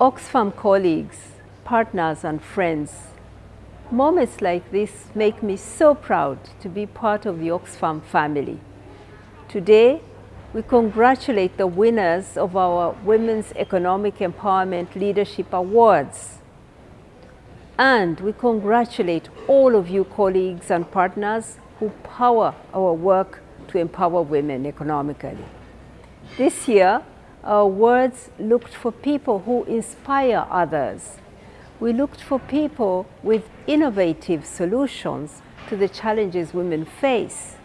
Oxfam colleagues, partners and friends, moments like this make me so proud to be part of the Oxfam family. Today, we congratulate the winners of our Women's Economic Empowerment Leadership Awards. And we congratulate all of you colleagues and partners who power our work to empower women economically. This year, our awards looked for people who inspire others. We looked for people with innovative solutions to the challenges women face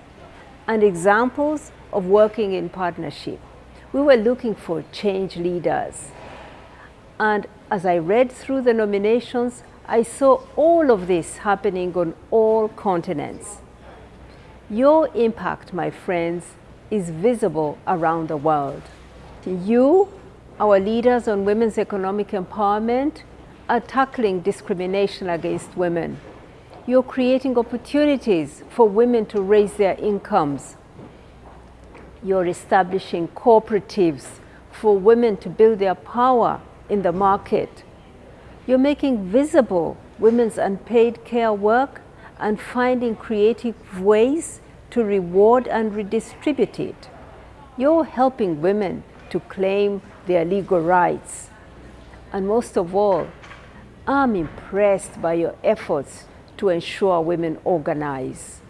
and examples of working in partnership. We were looking for change leaders. And as I read through the nominations, I saw all of this happening on all continents. Your impact, my friends, is visible around the world. You, our leaders on women's economic empowerment, are tackling discrimination against women. You're creating opportunities for women to raise their incomes. You're establishing cooperatives for women to build their power in the market. You're making visible women's unpaid care work and finding creative ways to reward and redistribute it. You're helping women to claim their legal rights. And most of all, I'm impressed by your efforts to ensure women organize.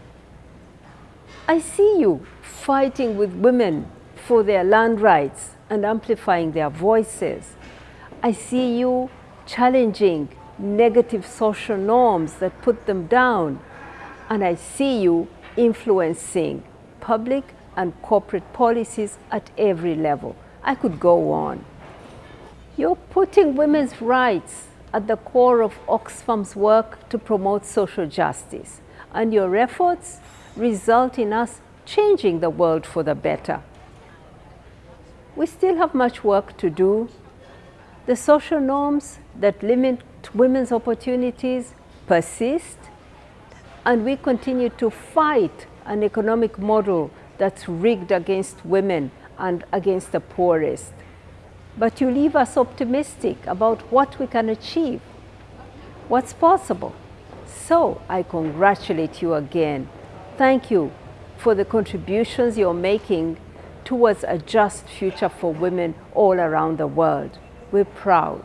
I see you fighting with women for their land rights and amplifying their voices. I see you challenging negative social norms that put them down. And I see you influencing public and corporate policies at every level. I could go on. You're putting women's rights at the core of Oxfam's work to promote social justice, and your efforts result in us changing the world for the better. We still have much work to do. The social norms that limit women's opportunities persist, and we continue to fight an economic model that's rigged against women and against the poorest. But you leave us optimistic about what we can achieve, what's possible. So I congratulate you again. Thank you for the contributions you're making towards a just future for women all around the world. We're proud.